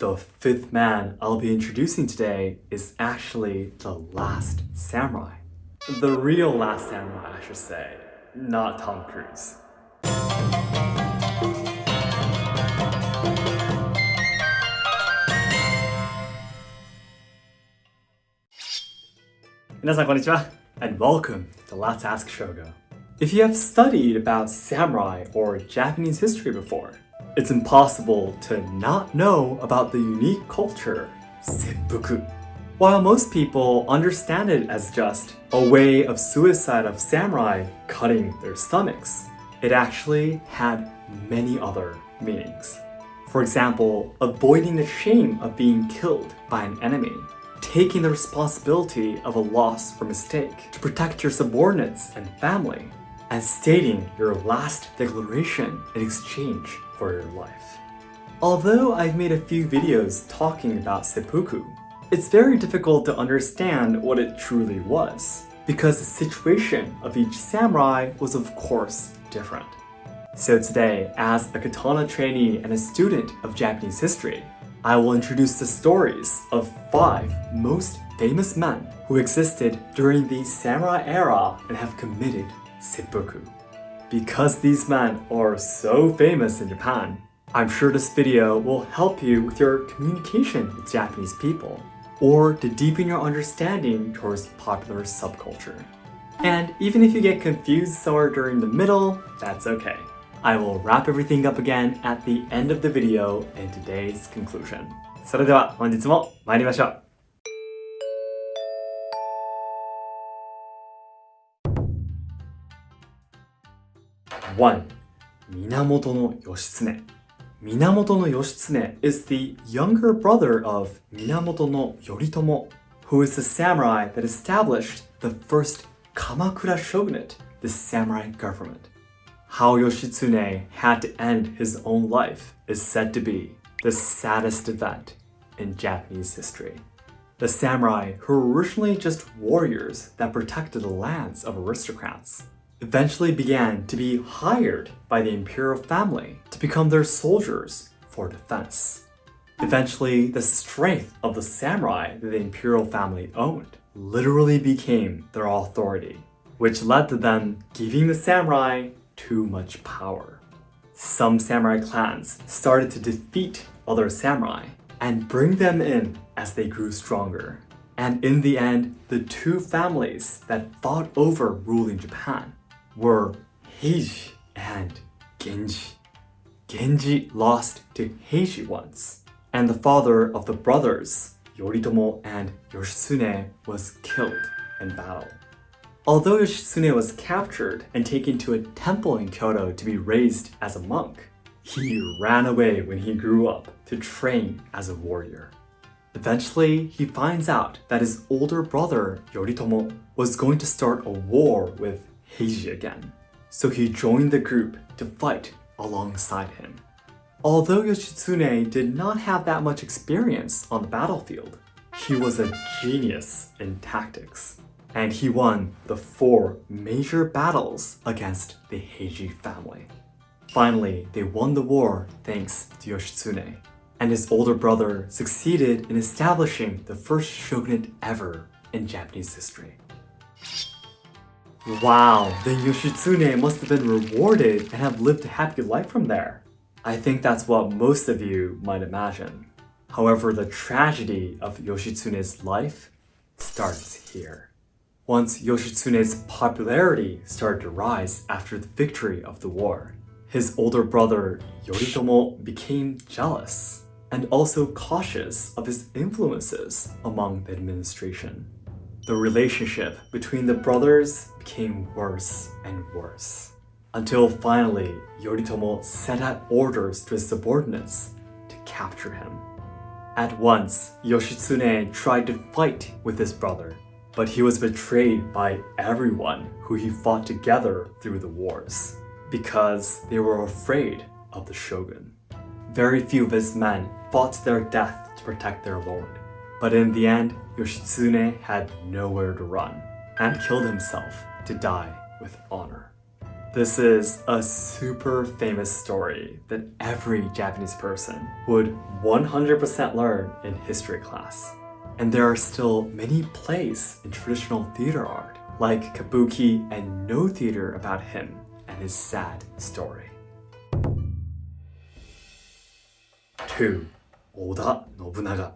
The fifth man I'll be introducing today is actually the last samurai. The real last samurai, I should say, not Tom Cruise. And welcome to Let's Ask Shogo. If you have studied about samurai or Japanese history before, it's impossible to not know about the unique culture, seppuku. While most people understand it as just a way of suicide of samurai cutting their stomachs, it actually had many other meanings. For example, avoiding the shame of being killed by an enemy, taking the responsibility of a loss or mistake to protect your subordinates and family, and stating your last declaration in exchange for your life. Although I've made a few videos talking about seppuku, it's very difficult to understand what it truly was, because the situation of each samurai was of course different. So today, as a katana trainee and a student of Japanese history, I will introduce the stories of five most famous men who existed during the samurai era and have committed seppuku. Because these men are so famous in Japan, I'm sure this video will help you with your communication with Japanese people, or to deepen your understanding towards popular subculture. And even if you get confused somewhere during the middle, that's okay. I will wrap everything up again at the end of the video in today's conclusion. それでは本日も参りましょう。 1. Minamoto no Minamoto no is the younger brother of Minamoto no Yoritomo, who is the samurai that established the first Kamakura shogunate, the samurai government. How Yoshitsune had to end his own life is said to be the saddest event in Japanese history. The samurai who were originally just warriors that protected the lands of aristocrats eventually began to be hired by the imperial family to become their soldiers for defense. Eventually, the strength of the samurai that the imperial family owned literally became their authority, which led to them giving the samurai too much power. Some samurai clans started to defeat other samurai and bring them in as they grew stronger. And in the end, the two families that fought over ruling Japan were Heiji and Genji. Genji lost to Heiji once, and the father of the brothers, Yoritomo and Yoshitsune, was killed in battle. Although Yoshitsune was captured and taken to a temple in Kyoto to be raised as a monk, he ran away when he grew up to train as a warrior. Eventually, he finds out that his older brother, Yoritomo, was going to start a war with Heiji again. So he joined the group to fight alongside him. Although Yoshitsune did not have that much experience on the battlefield, he was a genius in tactics, and he won the four major battles against the Heiji family. Finally, they won the war thanks to Yoshitsune, and his older brother succeeded in establishing the first shogunate ever in Japanese history. Wow, the Yoshitsune must have been rewarded and have lived a happy life from there. I think that's what most of you might imagine. However, the tragedy of Yoshitsune's life starts here. Once Yoshitsune's popularity started to rise after the victory of the war, his older brother Yoritomo became jealous and also cautious of his influences among the administration. The relationship between the brothers became worse and worse. Until finally, Yoritomo sent out orders to his subordinates to capture him. At once, Yoshitsune tried to fight with his brother, but he was betrayed by everyone who he fought together through the wars, because they were afraid of the shogun. Very few of his men fought to their death to protect their lord. But in the end, Yoshitsune had nowhere to run and killed himself to die with honor. This is a super famous story that every Japanese person would 100% learn in history class. And there are still many plays in traditional theater art, like Kabuki and Noh Theater about him and his sad story. 2. Oda Nobunaga.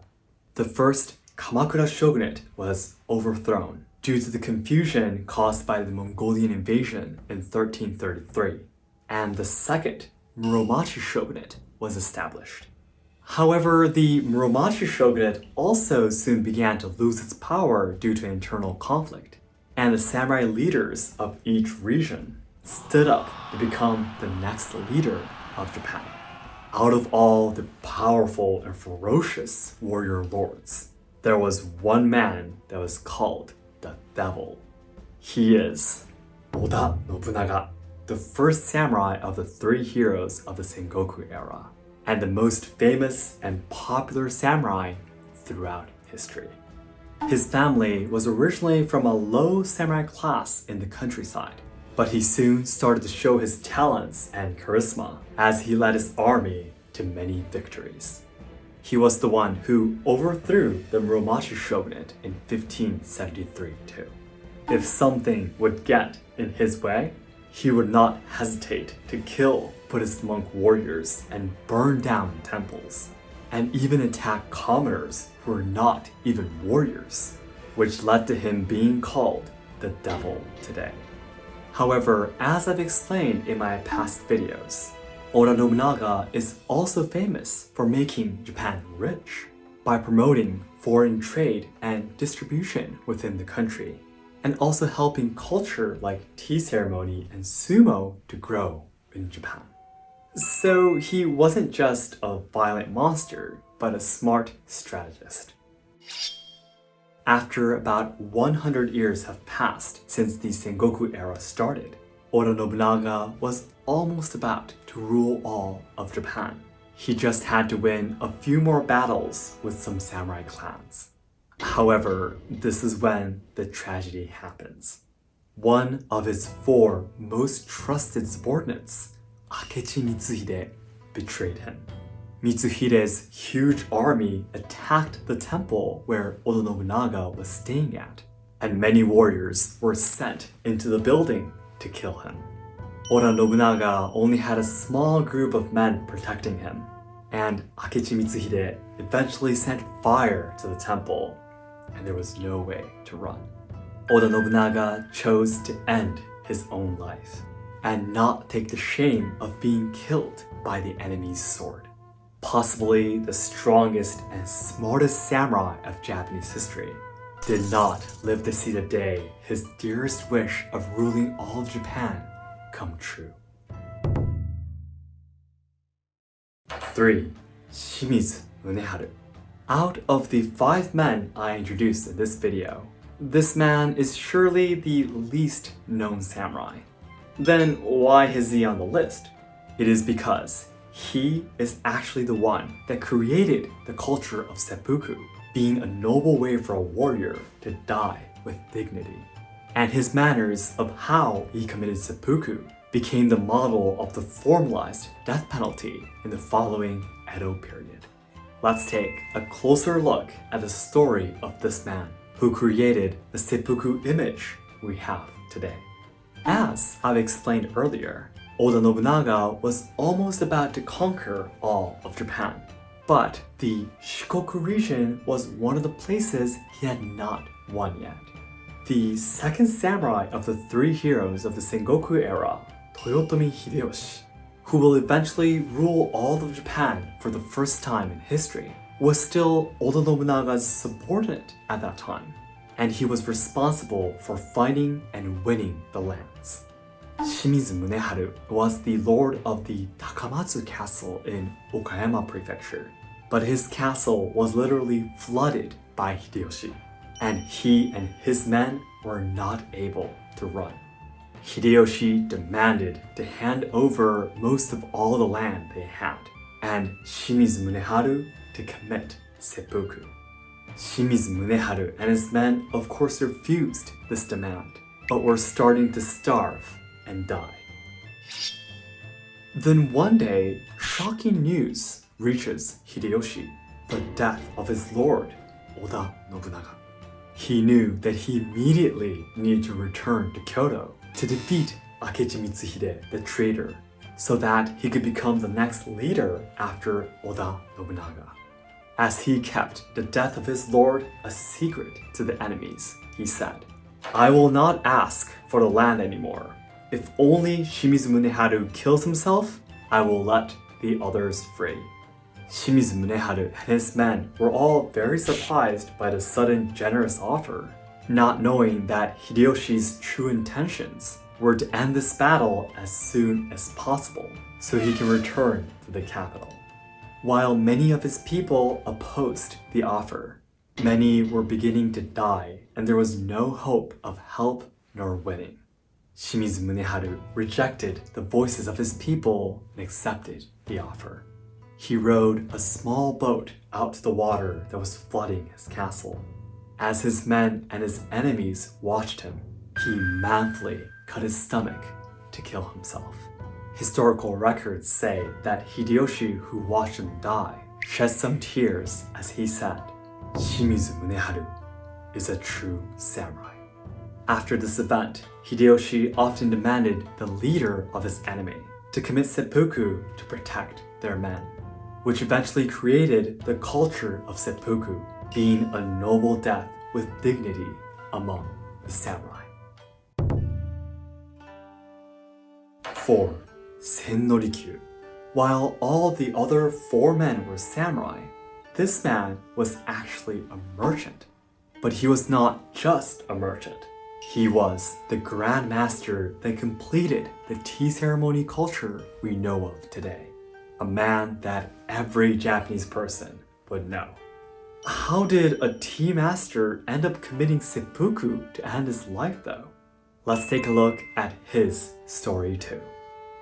The first Kamakura shogunate was overthrown due to the confusion caused by the Mongolian invasion in 1333, and the second Muromachi shogunate was established. However, the Muromachi shogunate also soon began to lose its power due to internal conflict, and the samurai leaders of each region stood up to become the next leader of Japan. Out of all the powerful and ferocious warrior lords, there was one man that was called the Devil. He is Oda Nobunaga, the first samurai of the three heroes of the Sengoku era, and the most famous and popular samurai throughout history. His family was originally from a low samurai class in the countryside, but he soon started to show his talents and charisma as he led his army to many victories. He was the one who overthrew the Muromachi shogunate in 1573 too. If something would get in his way, he would not hesitate to kill Buddhist monk warriors and burn down temples, and even attack commoners who were not even warriors, which led to him being called the devil today. However, as I've explained in my past videos, Oda Nobunaga is also famous for making Japan rich by promoting foreign trade and distribution within the country, and also helping culture like tea ceremony and sumo to grow in Japan. So he wasn't just a violent monster, but a smart strategist. After about 100 years have passed since the Sengoku era started, Oda Nobunaga was almost about to rule all of Japan. He just had to win a few more battles with some samurai clans. However, this is when the tragedy happens. One of his four most trusted subordinates, Akechi Mitsuhide, betrayed him. Mitsuhide's huge army attacked the temple where Oda Nobunaga was staying at, and many warriors were sent into the building to kill him. Oda Nobunaga only had a small group of men protecting him, and Akechi Mitsuhide eventually sent fire to the temple, and there was no way to run. Oda Nobunaga chose to end his own life and not take the shame of being killed by the enemy's sword. Possibly the strongest and smartest samurai of Japanese history, did not live to see the day his dearest wish of ruling all Japan come true. 3. Shimizu Muneharu Out of the five men I introduced in this video, this man is surely the least known samurai. Then why is he on the list? It is because he is actually the one that created the culture of seppuku being a noble way for a warrior to die with dignity. And his manners of how he committed seppuku became the model of the formalized death penalty in the following Edo period. Let's take a closer look at the story of this man who created the seppuku image we have today. As I've explained earlier, Oda Nobunaga was almost about to conquer all of Japan. But the Shikoku region was one of the places he had not won yet. The second samurai of the three heroes of the Sengoku era, Toyotomi Hideyoshi, who will eventually rule all of Japan for the first time in history, was still Oda Nobunaga's subordinate at that time, and he was responsible for finding and winning the lands. Shimizu Muneharu was the lord of the Takamatsu castle in Okayama prefecture, but his castle was literally flooded by Hideyoshi, and he and his men were not able to run. Hideyoshi demanded to hand over most of all the land they had, and Shimizu Muneharu to commit seppuku. Shimizu Muneharu and his men of course refused this demand, but were starting to starve and die. Then one day, shocking news reaches Hideyoshi the death of his lord, Oda Nobunaga. He knew that he immediately needed to return to Kyoto to defeat Akechi Mitsuhide, the traitor, so that he could become the next leader after Oda Nobunaga. As he kept the death of his lord a secret to the enemies, he said, I will not ask for the land anymore. If only Shimizu Muneharu kills himself, I will let the others free. Shimizu Muneharu and his men were all very surprised by the sudden generous offer, not knowing that Hideyoshi's true intentions were to end this battle as soon as possible so he can return to the capital. While many of his people opposed the offer, many were beginning to die and there was no hope of help nor winning. Shimizu Muneharu rejected the voices of his people and accepted the offer. He rowed a small boat out to the water that was flooding his castle. As his men and his enemies watched him, he manfully cut his stomach to kill himself. Historical records say that Hideyoshi, who watched him die, shed some tears as he said, Shimizu Muneharu is a true samurai. After this event, Hideyoshi often demanded the leader of his enemy to commit seppuku to protect their men, which eventually created the culture of seppuku, being a noble death with dignity among the samurai. 4. Sen no Rikyu. While all the other four men were samurai, this man was actually a merchant. But he was not just a merchant. He was the Grand Master that completed the tea ceremony culture we know of today. A man that every Japanese person would know. How did a tea master end up committing seppuku to end his life though? Let's take a look at his story too.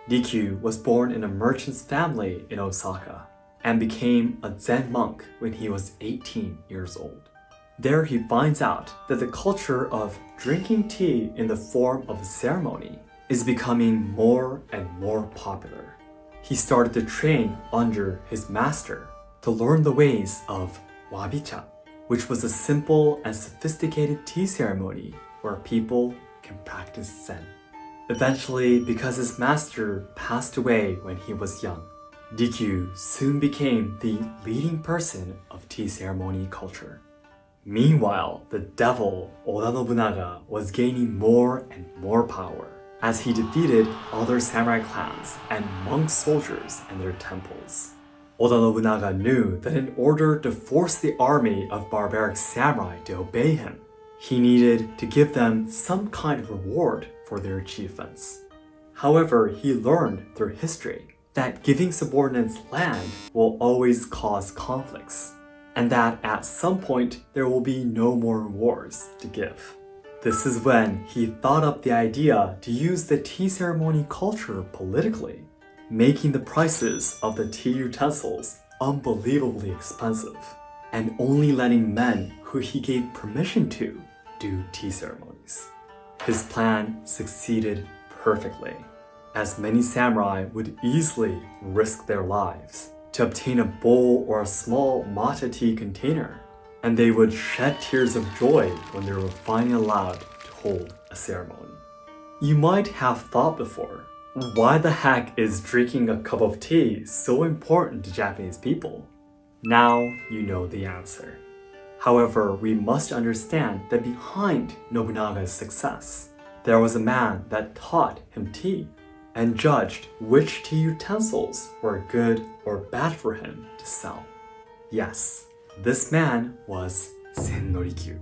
Rikyu was born in a merchant's family in Osaka and became a Zen monk when he was 18 years old. There he finds out that the culture of drinking tea in the form of a ceremony is becoming more and more popular. He started to train under his master to learn the ways of wabicha, which was a simple and sophisticated tea ceremony where people can practice Zen. Eventually, because his master passed away when he was young, Rikyu soon became the leading person of tea ceremony culture. Meanwhile, the devil Oda Nobunaga was gaining more and more power as he defeated other samurai clans and monk soldiers and their temples. Oda Nobunaga knew that in order to force the army of barbaric samurai to obey him, he needed to give them some kind of reward for their achievements. However, he learned through history that giving subordinates land will always cause conflicts and that at some point there will be no more rewards to give. This is when he thought up the idea to use the tea ceremony culture politically, making the prices of the tea utensils unbelievably expensive, and only letting men who he gave permission to do tea ceremonies. His plan succeeded perfectly, as many samurai would easily risk their lives to obtain a bowl or a small matcha tea container, and they would shed tears of joy when they were finally allowed to hold a ceremony. You might have thought before, why the heck is drinking a cup of tea so important to Japanese people? Now you know the answer. However, we must understand that behind Nobunaga's success, there was a man that taught him tea and judged which tea utensils were good or bad for him to sell. Yes, this man was Sen Sennorikyu.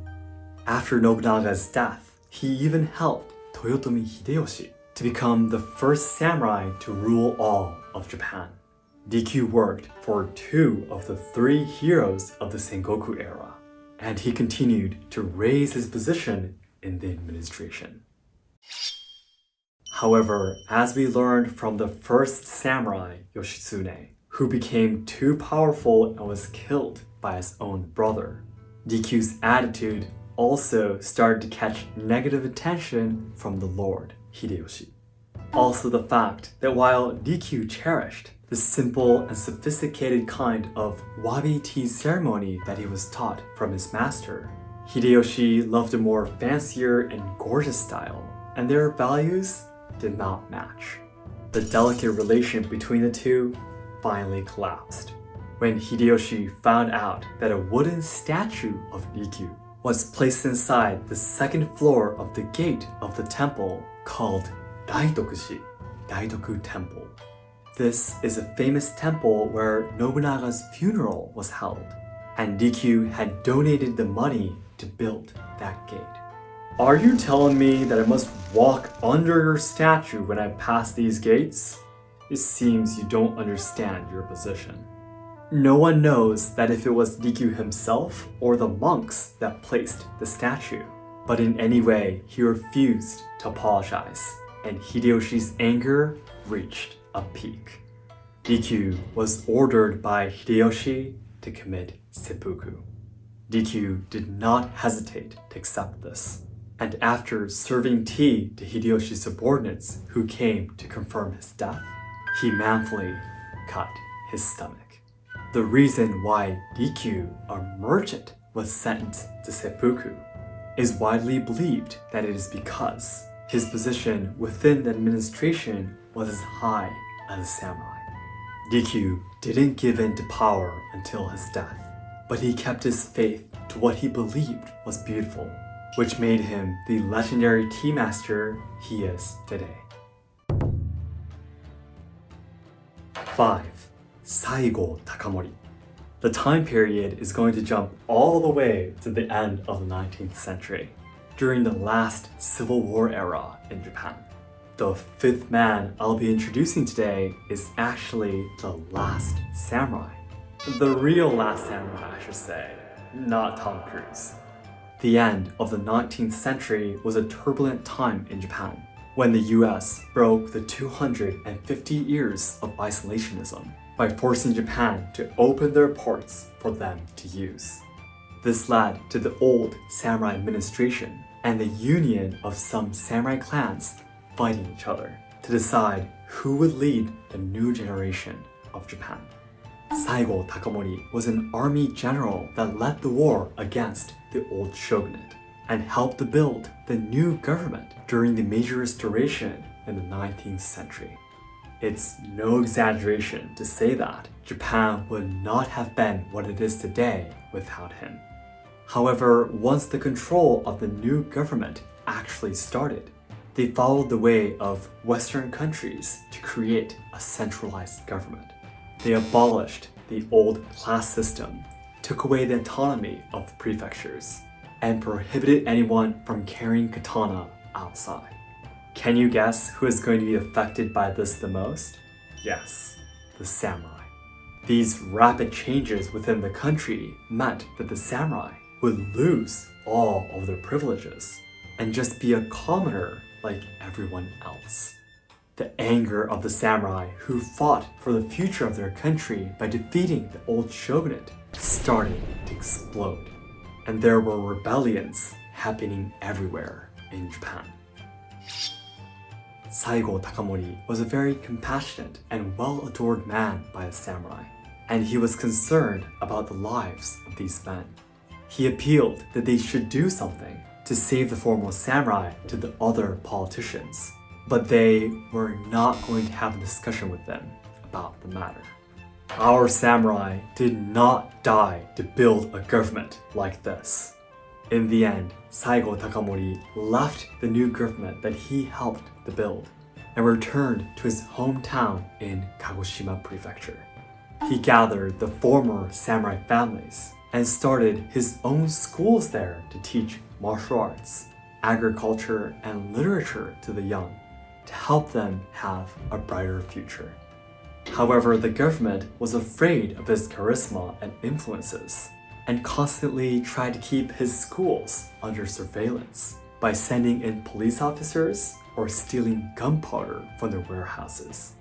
After Nobunaga's death, he even helped Toyotomi Hideyoshi to become the first samurai to rule all of Japan. Rikyu worked for two of the three heroes of the Sengoku era, and he continued to raise his position in the administration. However, as we learned from the first samurai, Yoshitsune, who became too powerful and was killed by his own brother, Rikyu's attitude also started to catch negative attention from the Lord, Hideyoshi. Also the fact that while Rikyu cherished the simple and sophisticated kind of wabi tea ceremony that he was taught from his master, Hideyoshi loved a more fancier and gorgeous style, and their values did not match. The delicate relation between the two finally collapsed when Hideyoshi found out that a wooden statue of Rikyu was placed inside the second floor of the gate of the temple called Daitokuji, Daitoku Temple. This is a famous temple where Nobunaga's funeral was held, and Rikyu had donated the money to build that gate. Are you telling me that I must walk under your statue when I pass these gates? It seems you don't understand your position. No one knows that if it was Rikyu himself or the monks that placed the statue. But in any way, he refused to apologize, and Hideyoshi's anger reached a peak. Rikyu was ordered by Hideyoshi to commit seppuku. Rikyu did not hesitate to accept this, and after serving tea to Hideyoshi's subordinates who came to confirm his death, he manfully cut his stomach. The reason why Rikyu, a merchant, was sentenced to seppuku is widely believed that it is because his position within the administration was as high as a samurai. Rikyu didn't give in to power until his death, but he kept his faith to what he believed was beautiful, which made him the legendary tea master he is today. 5. Saigo Takamori. The time period is going to jump all the way to the end of the 19th century, during the last Civil War era in Japan. The fifth man I'll be introducing today is actually the last samurai. The real last samurai, I should say, not Tom Cruise. The end of the 19th century was a turbulent time in Japan, when the US broke the 250 years of isolationism by forcing Japan to open their ports for them to use. This led to the old samurai administration and the union of some samurai clans fighting each other to decide who would lead the new generation of Japan. Saigo Takamori was an army general that led the war against the old shogunate and helped to build the new government during the Meiji Restoration in the 19th century. It's no exaggeration to say that Japan would not have been what it is today without him. However, once the control of the new government actually started, they followed the way of Western countries to create a centralized government. They abolished the old class system, took away the autonomy of the prefectures, and prohibited anyone from carrying katana outside. Can you guess who is going to be affected by this the most? Yes, the samurai. These rapid changes within the country meant that the samurai would lose all of their privileges and just be a commoner like everyone else. The anger of the samurai who fought for the future of their country by defeating the old shogunate started to explode. And there were rebellions happening everywhere in Japan. Saigo Takamori was a very compassionate and well-adored man by the samurai, and he was concerned about the lives of these men. He appealed that they should do something to save the former samurai to the other politicians, but they were not going to have a discussion with them about the matter. Our samurai did not die to build a government like this. In the end, Saigo Takamori left the new government that he helped to build and returned to his hometown in Kagoshima Prefecture. He gathered the former samurai families and started his own schools there to teach martial arts, agriculture, and literature to the young to help them have a brighter future. However, the government was afraid of his charisma and influences and constantly tried to keep his schools under surveillance by sending in police officers or stealing gunpowder from their warehouses.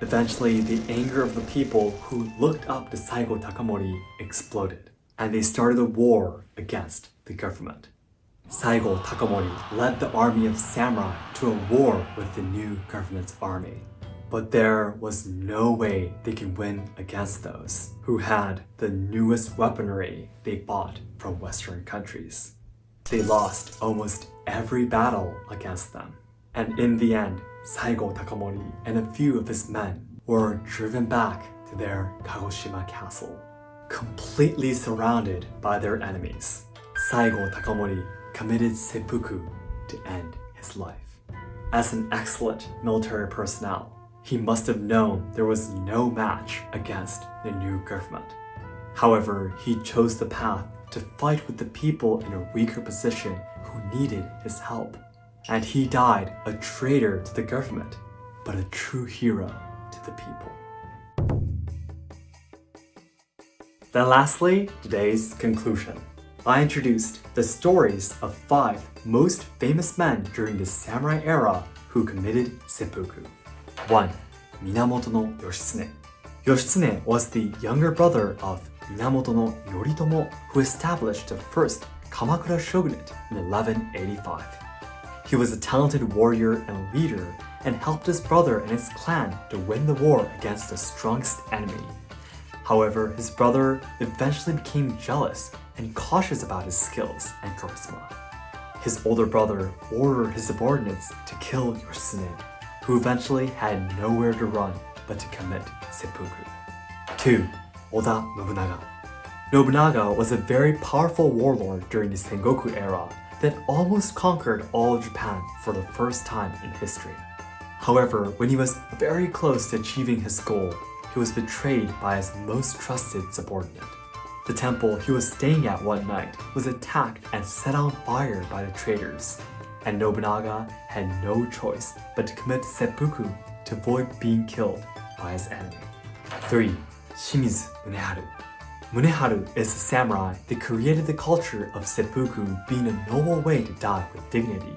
Eventually, the anger of the people who looked up to Saigo Takamori exploded, and they started a war against the government. Saigo Takamori led the army of samurai to a war with the new government's army. But there was no way they could win against those who had the newest weaponry they bought from Western countries. They lost almost every battle against them. And in the end, Saigo Takamori and a few of his men were driven back to their Kagoshima castle, completely surrounded by their enemies. Saigo Takamori committed seppuku to end his life. As an excellent military personnel, he must have known there was no match against the new government. However, he chose the path to fight with the people in a weaker position who needed his help. And he died a traitor to the government, but a true hero to the people. Then lastly, today's conclusion. I introduced the stories of five most famous men during the samurai era who committed seppuku. 1. Minamoto no Yoshitsune. Yoshitsune was the younger brother of Minamoto no Yoritomo who established the first Kamakura shogunate in 1185. He was a talented warrior and leader and helped his brother and his clan to win the war against the strongest enemy. However, his brother eventually became jealous and cautious about his skills and charisma. His older brother ordered his subordinates to kill Yoshitsune, who eventually had nowhere to run but to commit seppuku. 2. Oda Nobunaga Nobunaga was a very powerful warlord during the Sengoku era that almost conquered all of Japan for the first time in history. However, when he was very close to achieving his goal, he was betrayed by his most trusted subordinate. The temple he was staying at one night was attacked and set on fire by the traitors, and Nobunaga had no choice but to commit seppuku to avoid being killed by his enemy. 3. Shimizu Muneharu Muneharu is a samurai that created the culture of seppuku being a noble way to die with dignity,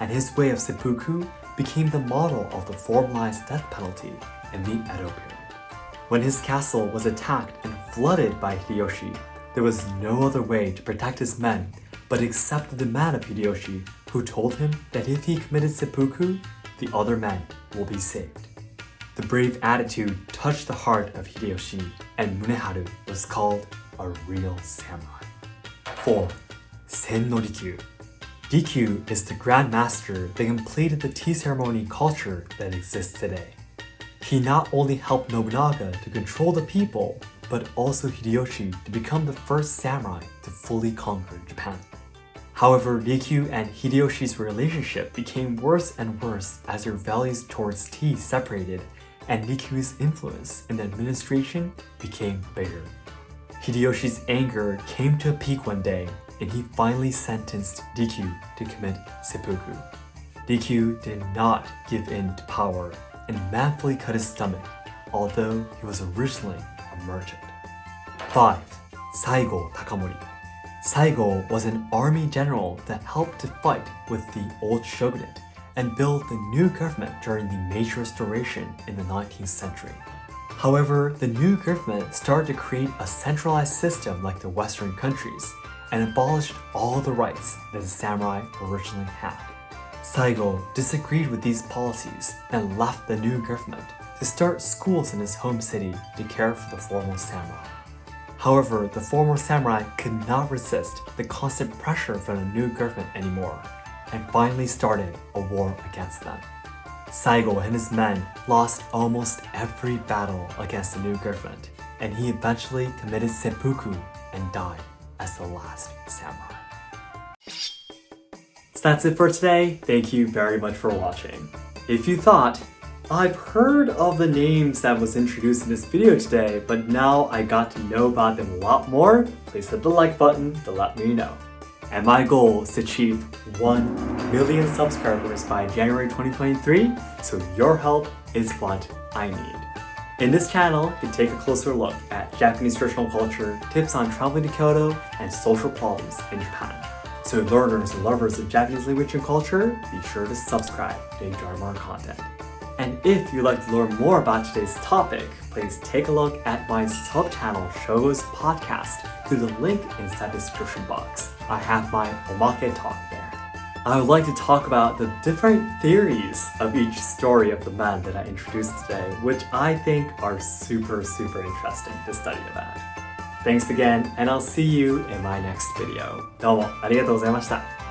and his way of seppuku became the model of the formalized death penalty in the Edo period. When his castle was attacked and flooded by Hideyoshi, there was no other way to protect his men but accept the demand of Hideyoshi, who told him that if he committed seppuku, the other men will be saved. The brave attitude touched the heart of Hideyoshi, and Muneharu was called a real samurai. 4. Sen no Rikyu Rikyu is the Grand Master that completed the tea ceremony culture that exists today. He not only helped Nobunaga to control the people, but also Hideyoshi to become the first samurai to fully conquer Japan. However, Rikyu and Hideyoshi's relationship became worse and worse as their values towards tea separated and Rikyu's influence in the administration became bigger. Hideyoshi's anger came to a peak one day and he finally sentenced Rikyu to commit seppuku. Rikyu did not give in to power and manfully cut his stomach, although he was originally a merchant. 5. Saigo Takamori Saigo was an army general that helped to fight with the old shogunate and build the new government during the Meiji Restoration in the 19th century. However, the new government started to create a centralized system like the Western countries and abolished all the rights that the samurai originally had. Saigo disagreed with these policies and left the new government to start schools in his home city to care for the former samurai. However, the former samurai could not resist the constant pressure from the new government anymore and finally started a war against them. Saigo and his men lost almost every battle against the new government, and he eventually committed seppuku and died as the last samurai. That's it for today. Thank you very much for watching. If you thought, I've heard of the names that was introduced in this video today, but now I got to know about them a lot more, please hit the like button to let me know. And my goal is to achieve 1 million subscribers by January 2023, so your help is what I need. In this channel, you take a closer look at Japanese traditional culture, tips on traveling to Kyoto, and social problems in Japan. So learners and lovers of Japanese language and culture, be sure to subscribe to enjoy more content. And if you'd like to learn more about today's topic, please take a look at my sub-channel Shogo's podcast through the link inside the description box. I have my omake talk there. I would like to talk about the different theories of each story of the man that I introduced today, which I think are super, super interesting to study about. Thanks again, and I'll see you in my next video. どうもありがとうございました。